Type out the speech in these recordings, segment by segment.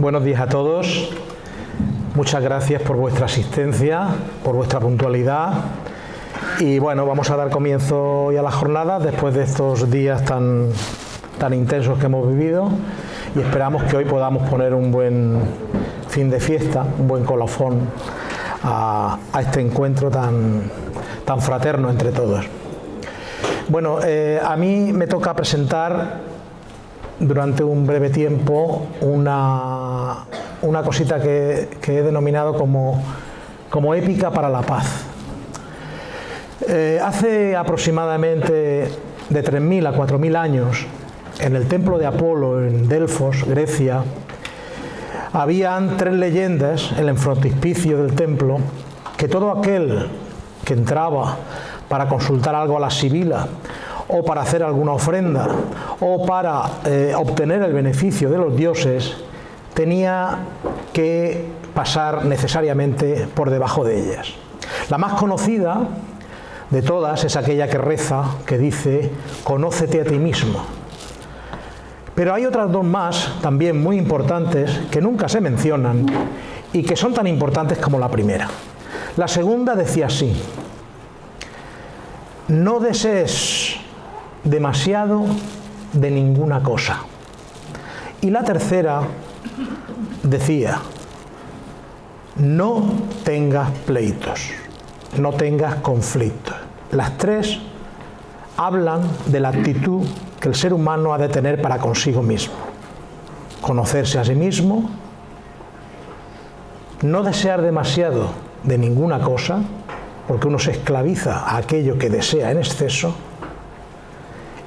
buenos días a todos. Muchas gracias por vuestra asistencia, por vuestra puntualidad. Y bueno, vamos a dar comienzo hoy a la jornada después de estos días tan, tan intensos que hemos vivido y esperamos que hoy podamos poner un buen fin de fiesta, un buen colofón a, este encuentro tan, tan fraterno entre todos. Bueno, eh, a mí me toca presentar durante un breve tiempo una, una cosita que, he denominado como, como épica para la paz. Eh, hace aproximadamente de 3.000 a 4.000 años, en el templo de Apolo en Delfos, Grecia, habían tres leyendas en el frontispicio del templo que todo aquel que entraba para consultar algo a la sibila o para hacer alguna ofrenda o para eh, obtener el beneficio de los dioses, tenía que pasar necesariamente por debajo de ellas. La más conocida de todas es aquella que reza, que dice, conócete a ti mismo. Pero hay otras dos más, también muy importantes, que nunca se mencionan y que son tan importantes como la primera. La segunda decía así, no desees demasiado de ninguna cosa. Y la tercera decía, no tengas pleitos, no tengas conflictos. Las tres hablan de la actitud que el ser humano ha de tener para consigo mismo. Conocerse a sí mismo, no desear demasiado de ninguna cosa, porque uno se esclaviza a aquello que desea en exceso,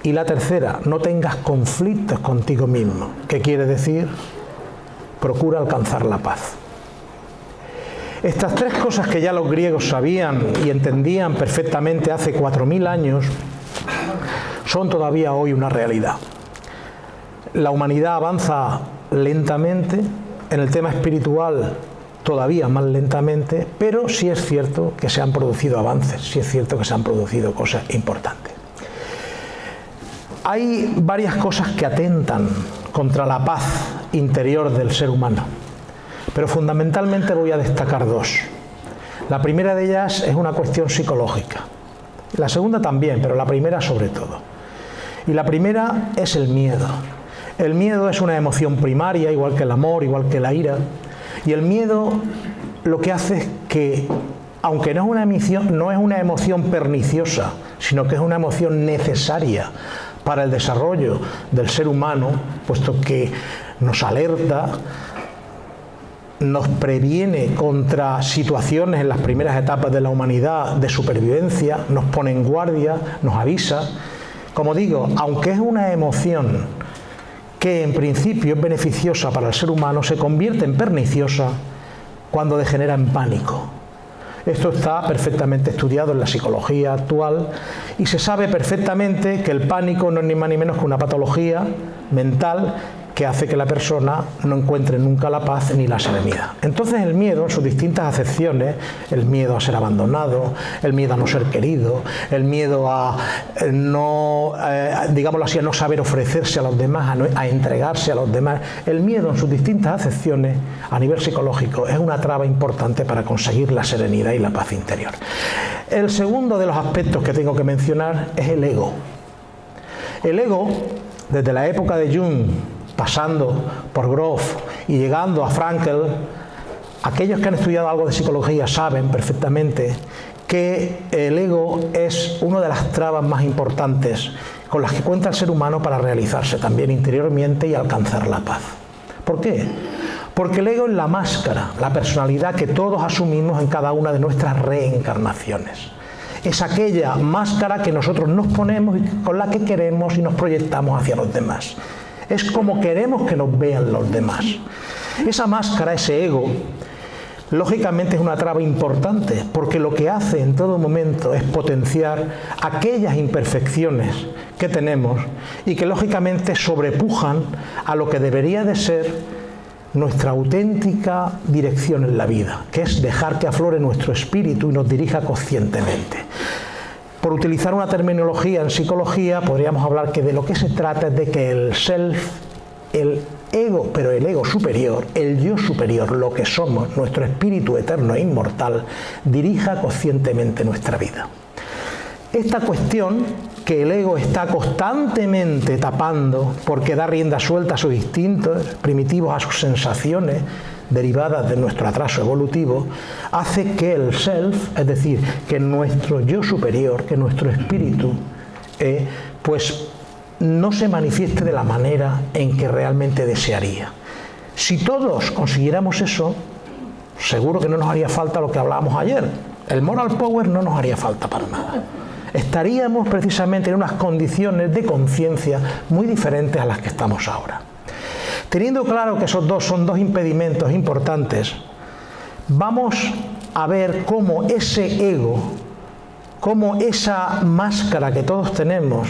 y la tercera, no tengas conflictos contigo mismo. ¿Qué quiere decir? Procura alcanzar la paz. Estas tres cosas que ya los griegos sabían y entendían perfectamente hace 4.000 años, son todavía hoy una realidad. La humanidad avanza lentamente, en el tema espiritual todavía más lentamente, pero sí es cierto que se han producido avances, sí es cierto que se han producido cosas importantes. Hay varias cosas que atentan contra la paz interior del ser humano, pero fundamentalmente voy a destacar dos. La primera de ellas es una cuestión psicológica, la segunda también, pero la primera sobre todo. Y la primera es el miedo. El miedo es una emoción primaria, igual que el amor, igual que la ira, y el miedo lo que hace es que, aunque no es una emoción, no es una emoción perniciosa, sino que es una emoción necesaria para el desarrollo del ser humano, puesto que nos alerta, nos previene contra situaciones en las primeras etapas de la humanidad de supervivencia, nos pone en guardia, nos avisa. Como digo, aunque es una emoción que en principio es beneficiosa para el ser humano, se convierte en perniciosa cuando degenera en pánico, esto está perfectamente estudiado en la psicología actual y se sabe perfectamente que el pánico no es ni más ni menos que una patología mental que hace que la persona no encuentre nunca la paz ni la serenidad. Entonces el miedo en sus distintas acepciones, el miedo a ser abandonado, el miedo a no ser querido, el miedo a eh, no, eh, digámoslo así, a no saber ofrecerse a los demás, a, a entregarse a los demás, el miedo en sus distintas acepciones a nivel psicológico es una traba importante para conseguir la serenidad y la paz interior. El segundo de los aspectos que tengo que mencionar es el ego. El ego, desde la época de Jung pasando por Groff y llegando a Frankel, aquellos que han estudiado algo de psicología saben perfectamente que el ego es una de las trabas más importantes con las que cuenta el ser humano para realizarse también interiormente y alcanzar la paz. ¿Por qué? Porque el ego es la máscara, la personalidad que todos asumimos en cada una de nuestras reencarnaciones. Es aquella máscara que nosotros nos ponemos y con la que queremos y nos proyectamos hacia los demás es como queremos que nos vean los demás. Esa máscara, ese ego, lógicamente es una traba importante, porque lo que hace en todo momento es potenciar aquellas imperfecciones que tenemos y que lógicamente sobrepujan a lo que debería de ser nuestra auténtica dirección en la vida, que es dejar que aflore nuestro espíritu y nos dirija conscientemente. Por utilizar una terminología en psicología, podríamos hablar que de lo que se trata es de que el self, el ego, pero el ego superior, el yo superior, lo que somos, nuestro espíritu eterno e inmortal, dirija conscientemente nuestra vida. Esta cuestión que el ego está constantemente tapando porque da rienda suelta a sus instintos primitivos, a sus sensaciones derivadas de nuestro atraso evolutivo, hace que el self, es decir, que nuestro yo superior, que nuestro espíritu, eh, pues no se manifieste de la manera en que realmente desearía. Si todos consiguiéramos eso, seguro que no nos haría falta lo que hablábamos ayer. El moral power no nos haría falta para nada estaríamos precisamente en unas condiciones de conciencia muy diferentes a las que estamos ahora. Teniendo claro que esos dos son dos impedimentos importantes, vamos a ver cómo ese ego, cómo esa máscara que todos tenemos,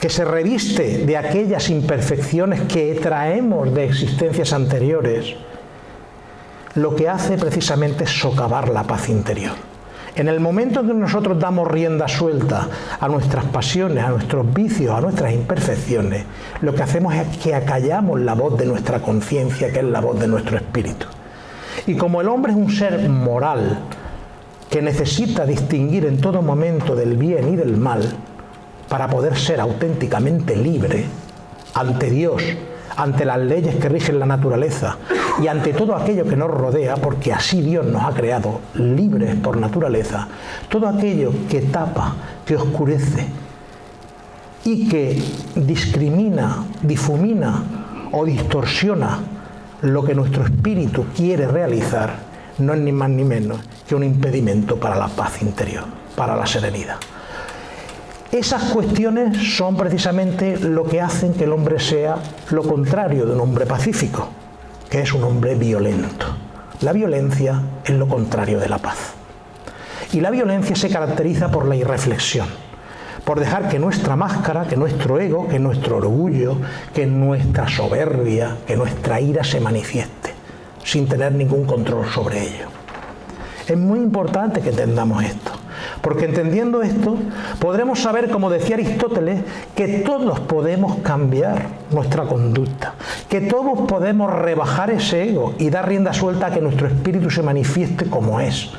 que se reviste de aquellas imperfecciones que traemos de existencias anteriores, lo que hace precisamente es socavar la paz interior. En el momento en que nosotros damos rienda suelta a nuestras pasiones, a nuestros vicios, a nuestras imperfecciones, lo que hacemos es que acallamos la voz de nuestra conciencia, que es la voz de nuestro espíritu. Y como el hombre es un ser moral, que necesita distinguir en todo momento del bien y del mal, para poder ser auténticamente libre ante Dios, ante las leyes que rigen la naturaleza y ante todo aquello que nos rodea, porque así Dios nos ha creado libres por naturaleza, todo aquello que tapa, que oscurece y que discrimina, difumina o distorsiona lo que nuestro espíritu quiere realizar, no es ni más ni menos que un impedimento para la paz interior, para la serenidad. Esas cuestiones son precisamente lo que hacen que el hombre sea lo contrario de un hombre pacífico, que es un hombre violento. La violencia es lo contrario de la paz. Y la violencia se caracteriza por la irreflexión, por dejar que nuestra máscara, que nuestro ego, que nuestro orgullo, que nuestra soberbia, que nuestra ira se manifieste, sin tener ningún control sobre ello. Es muy importante que entendamos esto. Porque entendiendo esto, podremos saber, como decía Aristóteles, que todos podemos cambiar nuestra conducta, que todos podemos rebajar ese ego y dar rienda suelta a que nuestro espíritu se manifieste como es,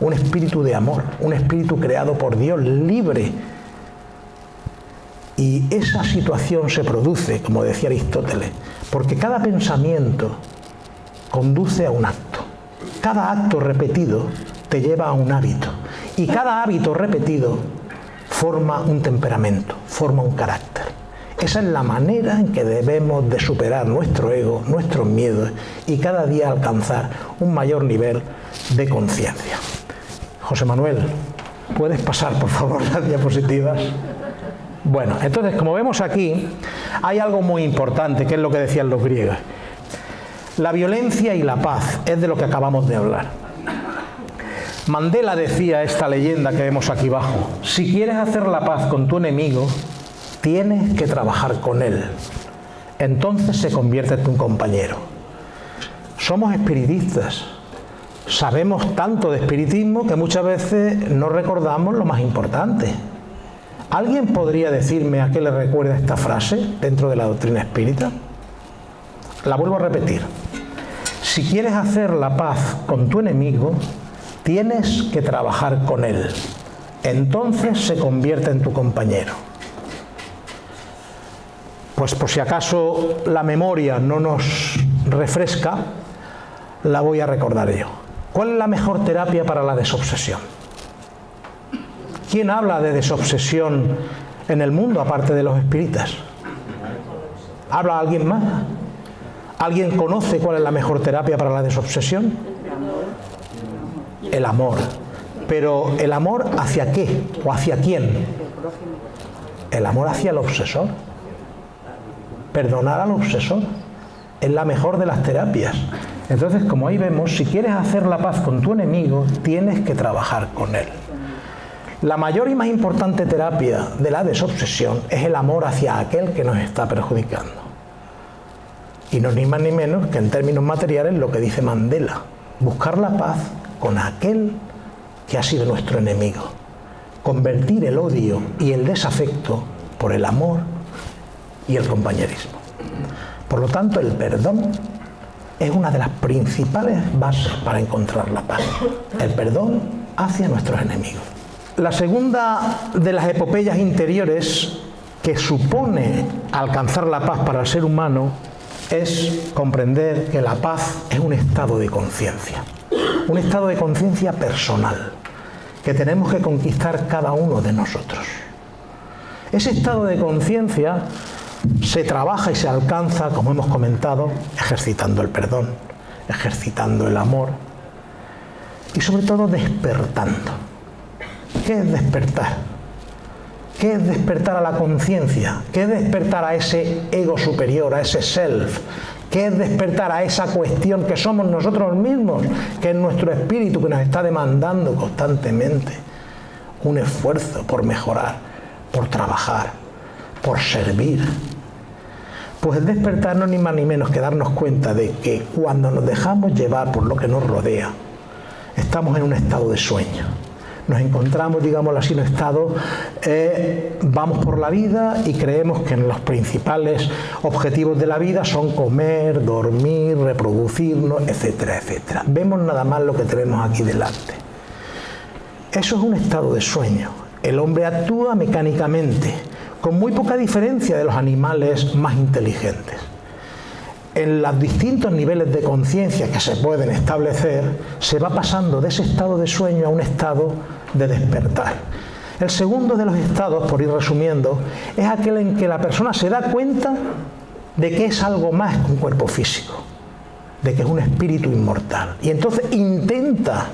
un espíritu de amor, un espíritu creado por Dios, libre. Y esa situación se produce, como decía Aristóteles, porque cada pensamiento conduce a un acto. Cada acto repetido te lleva a un hábito. Y cada hábito repetido forma un temperamento, forma un carácter. Esa es la manera en que debemos de superar nuestro ego, nuestros miedos y cada día alcanzar un mayor nivel de conciencia. José Manuel, ¿puedes pasar por favor las diapositivas? Bueno, entonces como vemos aquí, hay algo muy importante, que es lo que decían los griegos. La violencia y la paz es de lo que acabamos de hablar. Mandela decía esta leyenda que vemos aquí abajo, si quieres hacer la paz con tu enemigo, tienes que trabajar con él. Entonces se convierte en tu compañero. Somos espiritistas. Sabemos tanto de espiritismo que muchas veces no recordamos lo más importante. ¿Alguien podría decirme a qué le recuerda esta frase dentro de la doctrina espírita? La vuelvo a repetir. Si quieres hacer la paz con tu enemigo, Tienes que trabajar con él. Entonces se convierte en tu compañero. Pues por si acaso la memoria no nos refresca, la voy a recordar yo. ¿Cuál es la mejor terapia para la desobsesión? ¿Quién habla de desobsesión en el mundo aparte de los espíritas? ¿Habla alguien más? ¿Alguien conoce cuál es la mejor terapia para la desobsesión? El amor. Pero ¿el amor hacia qué? ¿O hacia quién? El amor hacia el obsesor. Perdonar al obsesor. Es la mejor de las terapias. Entonces, como ahí vemos, si quieres hacer la paz con tu enemigo, tienes que trabajar con él. La mayor y más importante terapia de la desobsesión es el amor hacia aquel que nos está perjudicando. Y no ni más ni menos que en términos materiales lo que dice Mandela, buscar la paz con aquel que ha sido nuestro enemigo. Convertir el odio y el desafecto por el amor y el compañerismo. Por lo tanto, el perdón es una de las principales bases para encontrar la paz. El perdón hacia nuestros enemigos. La segunda de las epopeyas interiores que supone alcanzar la paz para el ser humano es comprender que la paz es un estado de conciencia, un estado de conciencia personal que tenemos que conquistar cada uno de nosotros. Ese estado de conciencia se trabaja y se alcanza, como hemos comentado, ejercitando el perdón, ejercitando el amor y sobre todo despertando. ¿Qué es despertar? ¿Qué es despertar a la conciencia? ¿Qué es despertar a ese ego superior, a ese self? ¿Qué es despertar a esa cuestión que somos nosotros mismos, que es nuestro espíritu que nos está demandando constantemente un esfuerzo por mejorar, por trabajar, por servir? Pues el despertar no ni más ni menos que darnos cuenta de que cuando nos dejamos llevar por lo que nos rodea, estamos en un estado de sueño. Nos encontramos, digamos así, en un estado, eh, vamos por la vida y creemos que los principales objetivos de la vida son comer, dormir, reproducirnos, etcétera, etcétera. Vemos nada más lo que tenemos aquí delante. Eso es un estado de sueño. El hombre actúa mecánicamente, con muy poca diferencia de los animales más inteligentes. En los distintos niveles de conciencia que se pueden establecer, se va pasando de ese estado de sueño a un estado de despertar. El segundo de los estados, por ir resumiendo, es aquel en que la persona se da cuenta de que es algo más que un cuerpo físico, de que es un espíritu inmortal. Y entonces intenta,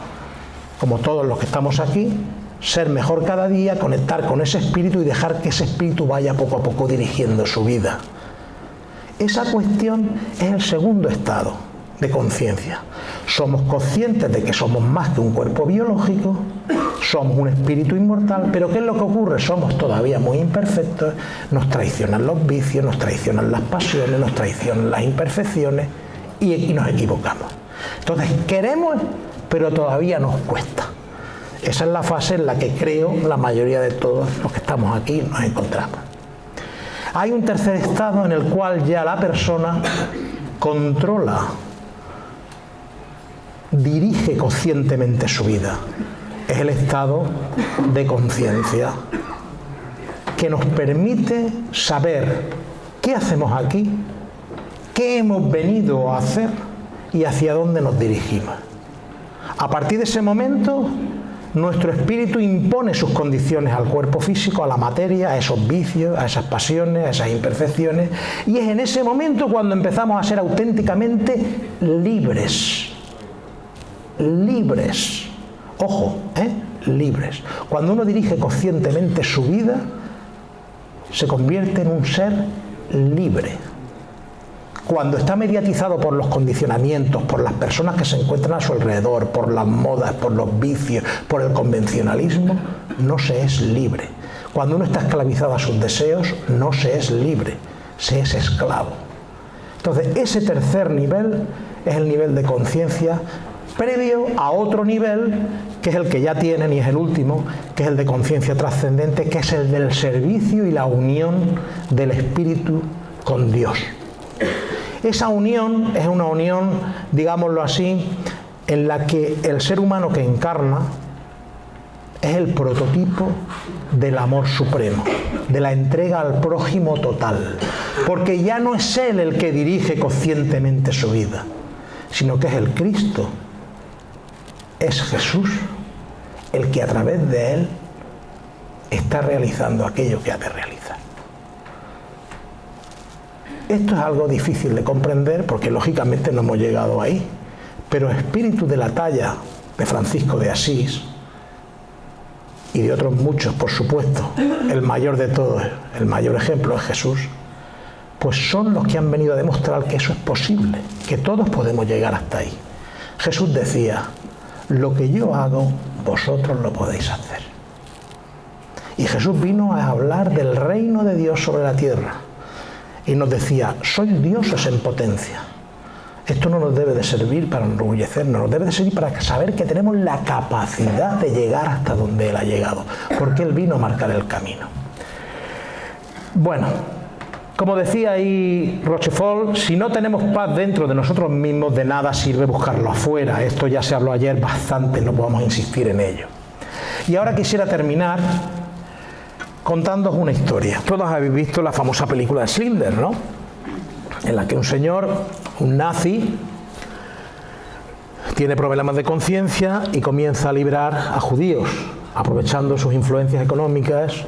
como todos los que estamos aquí, ser mejor cada día, conectar con ese espíritu y dejar que ese espíritu vaya poco a poco dirigiendo su vida. Esa cuestión es el segundo estado de conciencia. Somos conscientes de que somos más que un cuerpo biológico, somos un espíritu inmortal, pero ¿qué es lo que ocurre? Somos todavía muy imperfectos, nos traicionan los vicios, nos traicionan las pasiones, nos traicionan las imperfecciones y, nos equivocamos. Entonces queremos, pero todavía nos cuesta. Esa es la fase en la que creo la mayoría de todos los que estamos aquí nos encontramos. Hay un tercer estado en el cual ya la persona controla, dirige conscientemente su vida. Es el estado de conciencia que nos permite saber qué hacemos aquí, qué hemos venido a hacer y hacia dónde nos dirigimos. A partir de ese momento nuestro espíritu impone sus condiciones al cuerpo físico, a la materia, a esos vicios, a esas pasiones, a esas imperfecciones. Y es en ese momento cuando empezamos a ser auténticamente libres. Libres. Ojo, ¿eh? libres. Cuando uno dirige conscientemente su vida, se convierte en un ser libre cuando está mediatizado por los condicionamientos, por las personas que se encuentran a su alrededor, por las modas, por los vicios, por el convencionalismo, no se es libre. Cuando uno está esclavizado a sus deseos, no se es libre, se es esclavo. Entonces, ese tercer nivel es el nivel de conciencia previo a otro nivel, que es el que ya tienen y es el último, que es el de conciencia trascendente, que es el del servicio y la unión del espíritu con Dios. Esa unión es una unión, digámoslo así, en la que el ser humano que encarna es el prototipo del amor supremo, de la entrega al prójimo total, porque ya no es él el que dirige conscientemente su vida, sino que es el Cristo, es Jesús el que a través de él está realizando aquello que ha de realizar. Esto es algo difícil de comprender porque lógicamente no hemos llegado ahí. Pero espíritu de la talla de Francisco de Asís y de otros muchos, por supuesto, el mayor de todos, el mayor ejemplo es Jesús, pues son los que han venido a demostrar que eso es posible, que todos podemos llegar hasta ahí. Jesús decía, lo que yo hago, vosotros lo podéis hacer. Y Jesús vino a hablar del reino de Dios sobre la tierra y nos decía, sois dioses en potencia. Esto no nos debe de servir para enorgullecernos, nos debe de servir para saber que tenemos la capacidad de llegar hasta donde Él ha llegado, porque Él vino a marcar el camino. Bueno, Como decía ahí Rochefort, si no tenemos paz dentro de nosotros mismos, de nada sirve buscarlo afuera. Esto ya se habló ayer bastante, no podemos insistir en ello. Y ahora quisiera terminar contándoos una historia. Todos habéis visto la famosa película de Slender, ¿no? En la que un señor, un nazi, tiene problemas de conciencia y comienza a librar a judíos, aprovechando sus influencias económicas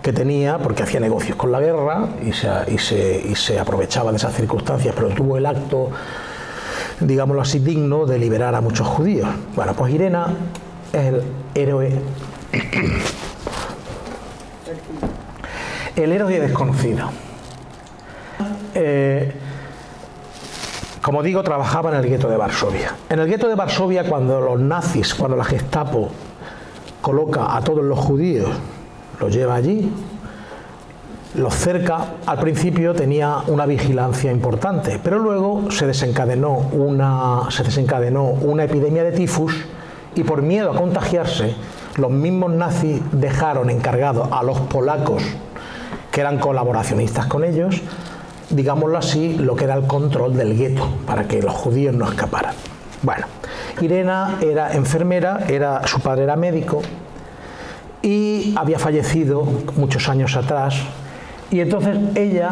que tenía, porque hacía negocios con la guerra y se, aprovechaba de esas circunstancias, pero tuvo el acto, digámoslo así, digno de liberar a muchos judíos. Bueno, pues Irena es el héroe, el héroe desconocido. Eh, como digo, trabajaba en el gueto de Varsovia. En el gueto de Varsovia, cuando los nazis, cuando la Gestapo coloca a todos los judíos lo lleva allí, los cerca, al principio tenía una vigilancia importante, pero luego se desencadenó una, se desencadenó una epidemia de tifus y por miedo a contagiarse, los mismos nazis dejaron encargados a los polacos, que eran colaboracionistas con ellos, digámoslo así, lo que era el control del gueto, para que los judíos no escaparan. Bueno, Irena era enfermera, era, su padre era médico, y había fallecido muchos años atrás y entonces ella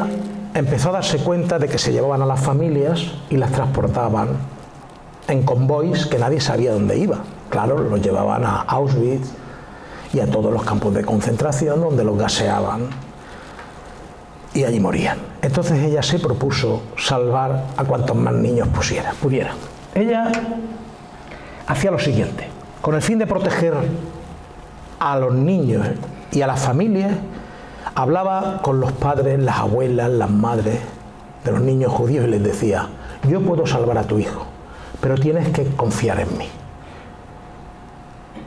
empezó a darse cuenta de que se llevaban a las familias y las transportaban en convoys que nadie sabía dónde iba. Claro, los llevaban a Auschwitz y a todos los campos de concentración donde los gaseaban y allí morían. Entonces ella se propuso salvar a cuantos más niños pusiera, pudieran. Ella hacía lo siguiente, con el fin de proteger a los niños y a las familias, hablaba con los padres, las abuelas, las madres de los niños judíos y les decía, yo puedo salvar a tu hijo, pero tienes que confiar en mí.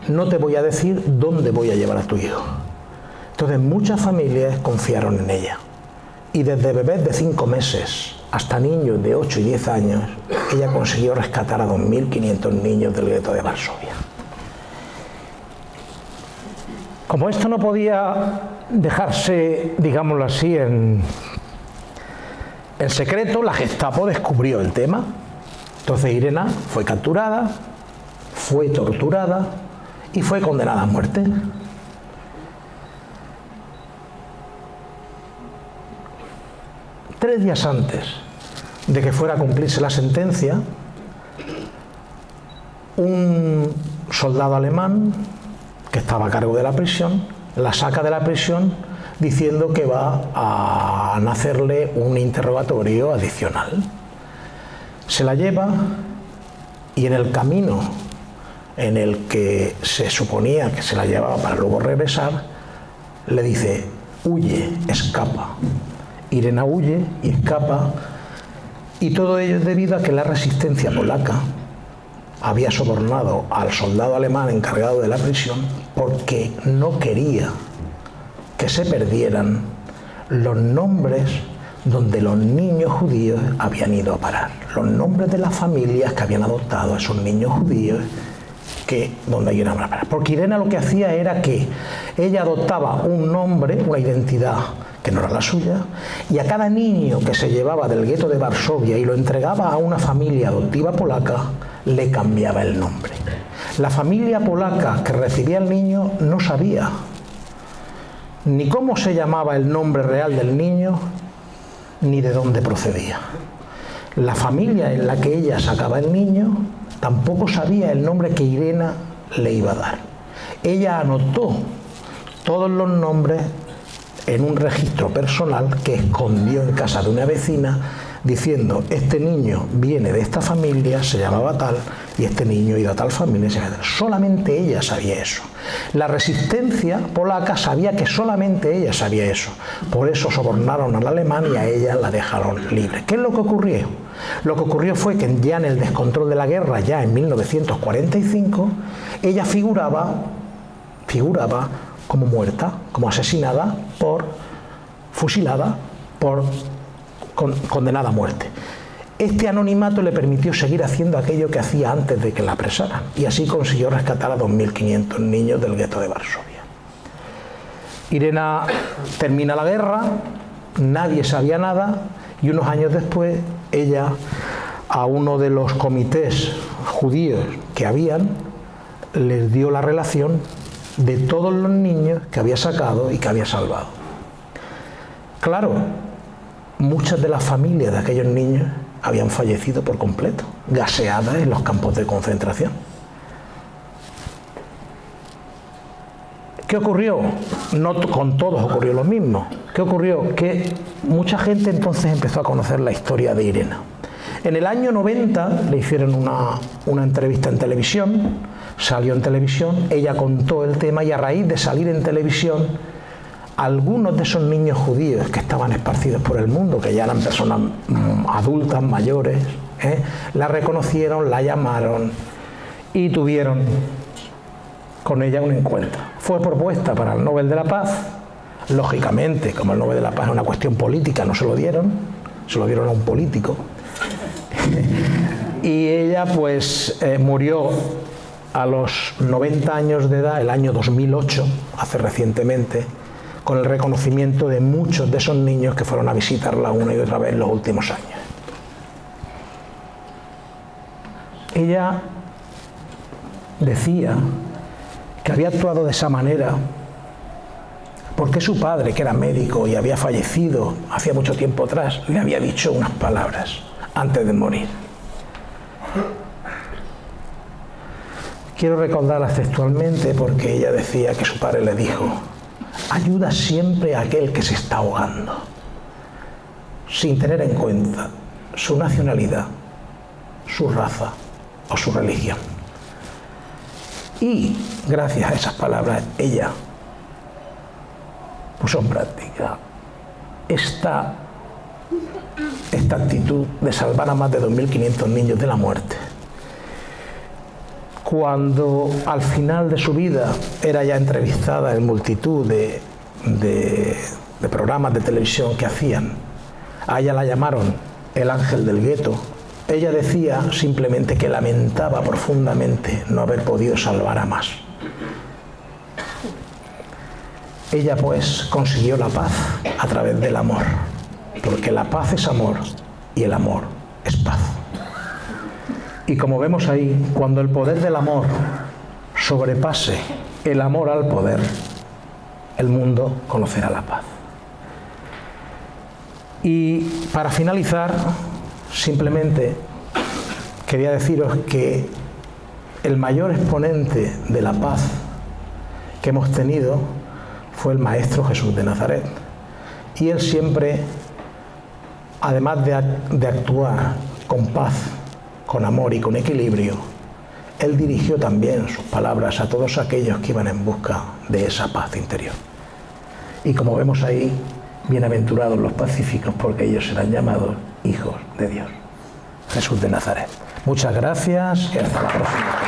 No te voy a decir dónde voy a llevar a tu hijo. Entonces muchas familias confiaron en ella. Y desde bebés de 5 meses hasta niños de 8 y 10 años, ella consiguió rescatar a 2.500 niños del gueto de Varsovia. Como esto no podía dejarse, digámoslo así, en, en secreto, la Gestapo descubrió el tema. Entonces Irena fue capturada, fue torturada y fue condenada a muerte. Tres días antes de que fuera a cumplirse la sentencia, un soldado alemán que estaba a cargo de la prisión, la saca de la prisión diciendo que va a nacerle un interrogatorio adicional. Se la lleva y en el camino en el que se suponía que se la llevaba para luego regresar, le dice, huye, escapa. Irena huye y escapa y todo ello es debido a que la resistencia polaca había sobornado al soldado alemán encargado de la prisión porque no quería que se perdieran los nombres donde los niños judíos habían ido a parar, los nombres de las familias que habían adoptado a esos niños judíos que donde iban a parar. Porque Irena lo que hacía era que ella adoptaba un nombre, una identidad que no era la suya, y a cada niño que se llevaba del gueto de Varsovia y lo entregaba a una familia adoptiva polaca, le cambiaba el nombre. La familia polaca que recibía al niño no sabía ni cómo se llamaba el nombre real del niño, ni de dónde procedía. La familia en la que ella sacaba el niño tampoco sabía el nombre que Irena le iba a dar. Ella anotó todos los nombres en un registro personal que escondió en casa de una vecina diciendo, este niño viene de esta familia, se llamaba tal, y este niño iba a tal familia, tal. Solamente ella sabía eso. La resistencia polaca sabía que solamente ella sabía eso. Por eso sobornaron al alemán y a ella la dejaron libre. ¿Qué es lo que ocurrió? Lo que ocurrió fue que ya en el descontrol de la guerra, ya en 1945, ella figuraba, figuraba como muerta, como asesinada por, fusilada por condenada a muerte. Este anonimato le permitió seguir haciendo aquello que hacía antes de que la apresaran y así consiguió rescatar a 2.500 niños del gueto de Varsovia. Irena termina la guerra nadie sabía nada y unos años después ella a uno de los comités judíos que habían les dio la relación de todos los niños que había sacado y que había salvado. Claro, muchas de las familias de aquellos niños habían fallecido por completo, gaseadas en los campos de concentración. ¿Qué ocurrió? No con todos ocurrió lo mismo. ¿Qué ocurrió? Que mucha gente entonces empezó a conocer la historia de Irena. En el año 90 le hicieron una, una entrevista en televisión, salió en televisión, ella contó el tema y a raíz de salir en televisión, algunos de esos niños judíos que estaban esparcidos por el mundo, que ya eran personas mm, adultas, mayores, ¿eh? la reconocieron, la llamaron y tuvieron con ella un encuentro. Fue propuesta para el Nobel de la Paz, lógicamente, como el Nobel de la Paz es una cuestión política, no se lo dieron, se lo dieron a un político. y ella pues eh, murió a los 90 años de edad, el año 2008, hace recientemente, con el reconocimiento de muchos de esos niños que fueron a visitarla una y otra vez en los últimos años. Ella decía que había actuado de esa manera porque su padre, que era médico y había fallecido hacía mucho tiempo atrás, le había dicho unas palabras antes de morir. Quiero recordarlas textualmente porque ella decía que su padre le dijo, ayuda siempre a aquel que se está ahogando, sin tener en cuenta su nacionalidad, su raza o su religión. Y gracias a esas palabras ella puso en práctica esta, esta actitud de salvar a más de 2.500 niños de la muerte. Cuando al final de su vida era ya entrevistada en multitud de, de, programas de televisión que hacían, a ella la llamaron el ángel del gueto ella decía simplemente que lamentaba profundamente no haber podido salvar a más. Ella pues consiguió la paz a través del amor, porque la paz es amor y el amor es paz. Y como vemos ahí, cuando el poder del amor sobrepase el amor al poder, el mundo conocerá la paz. Y para finalizar, Simplemente quería deciros que el mayor exponente de la paz que hemos tenido fue el Maestro Jesús de Nazaret. Y él siempre, además de, de, actuar con paz, con amor y con equilibrio, él dirigió también sus palabras a todos aquellos que iban en busca de esa paz interior. Y como vemos ahí, bienaventurados los pacíficos porque ellos serán llamados hijos de Dios. Jesús de Nazaret. Muchas gracias y hasta la próxima.